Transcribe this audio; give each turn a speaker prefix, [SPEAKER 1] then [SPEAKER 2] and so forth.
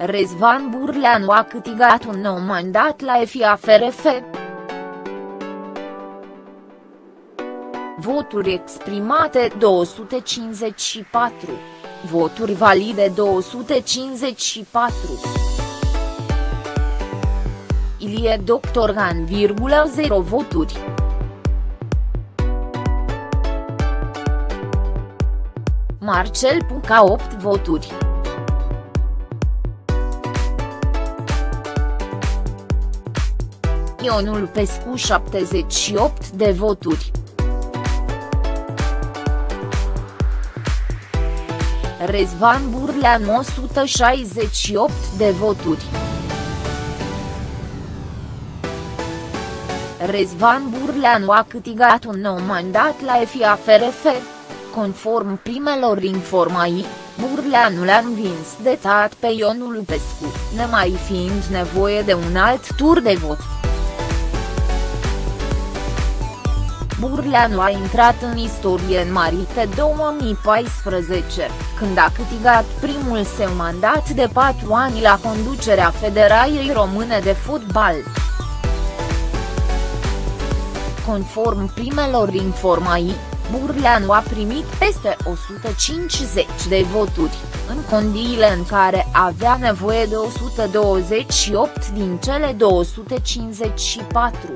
[SPEAKER 1] Rezvan Burleanu a câștigat un nou mandat la FIAFRF. Voturi exprimate 254. Voturi valide 254. Ilie Doctorgan, 0 voturi. Marcel Puca 8 voturi. Ionul Pescu 78 de voturi. Rezvan Burlean 168 de voturi. Rezvan Burleanu a câștigat un nou mandat la FIAFRF. Conform primelor informații, Burleanu l-a învins de tat pe Ionul Pescu, nemai fiind nevoie de un alt tur de vot. Burleanu a intrat în istorie în Marite 2014, când a câștigat primul său mandat de patru ani la conducerea Federației Române de Fotbal. Conform primelor informații, Burleanu a primit peste 150 de voturi, în condiile în care avea nevoie de 128 din cele 254.